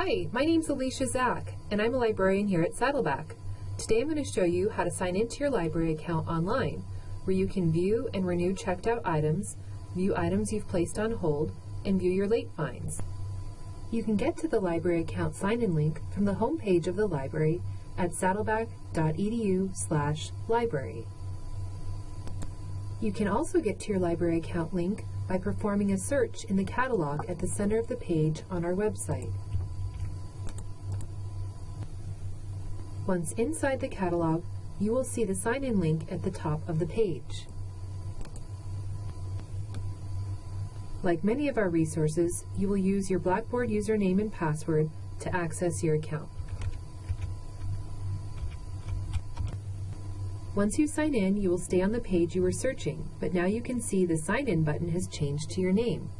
Hi, my name's Alicia Zach, and I'm a librarian here at Saddleback. Today I'm going to show you how to sign into your library account online, where you can view and renew checked out items, view items you've placed on hold, and view your late fines. You can get to the library account sign-in link from the home page of the library at saddleback.edu slash library. You can also get to your library account link by performing a search in the catalog at the center of the page on our website. Once inside the catalog, you will see the sign-in link at the top of the page. Like many of our resources, you will use your Blackboard username and password to access your account. Once you sign in, you will stay on the page you were searching, but now you can see the Sign In button has changed to your name.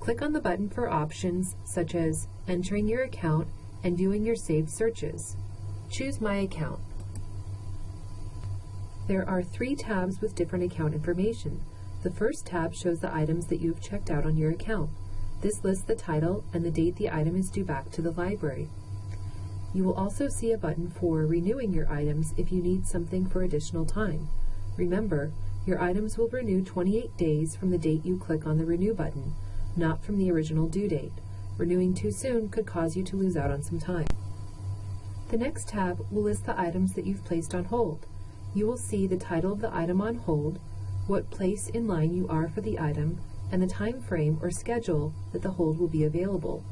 Click on the button for options such as entering your account and viewing your saved searches. Choose My Account. There are three tabs with different account information. The first tab shows the items that you have checked out on your account. This lists the title and the date the item is due back to the library. You will also see a button for renewing your items if you need something for additional time. Remember, your items will renew 28 days from the date you click on the Renew button, not from the original due date. Renewing too soon could cause you to lose out on some time. The next tab will list the items that you've placed on hold. You will see the title of the item on hold, what place in line you are for the item, and the time frame or schedule that the hold will be available.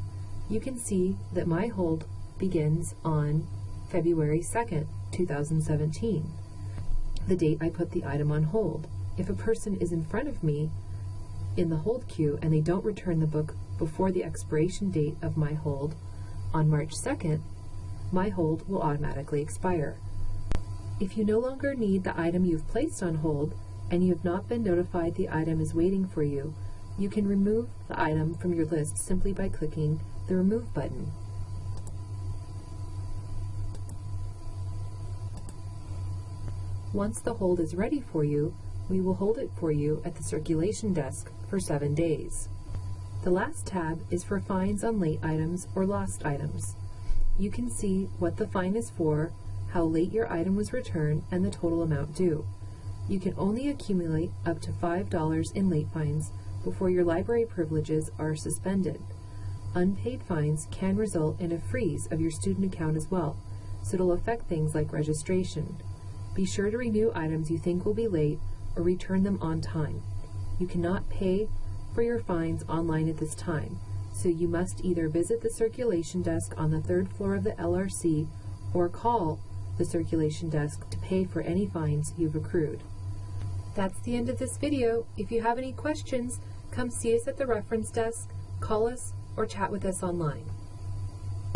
You can see that my hold begins on February 2nd, 2017, the date I put the item on hold. If a person is in front of me in the hold queue and they don't return the book before the expiration date of my hold on March 2nd, my hold will automatically expire. If you no longer need the item you've placed on hold and you have not been notified the item is waiting for you, you can remove the item from your list simply by clicking the Remove button. Once the hold is ready for you, we will hold it for you at the circulation desk for seven days. The last tab is for fines on late items or lost items you can see what the fine is for, how late your item was returned, and the total amount due. You can only accumulate up to $5 in late fines before your library privileges are suspended. Unpaid fines can result in a freeze of your student account as well, so it'll affect things like registration. Be sure to renew items you think will be late or return them on time. You cannot pay for your fines online at this time so you must either visit the circulation desk on the third floor of the LRC or call the circulation desk to pay for any fines you've accrued. That's the end of this video. If you have any questions, come see us at the reference desk, call us, or chat with us online.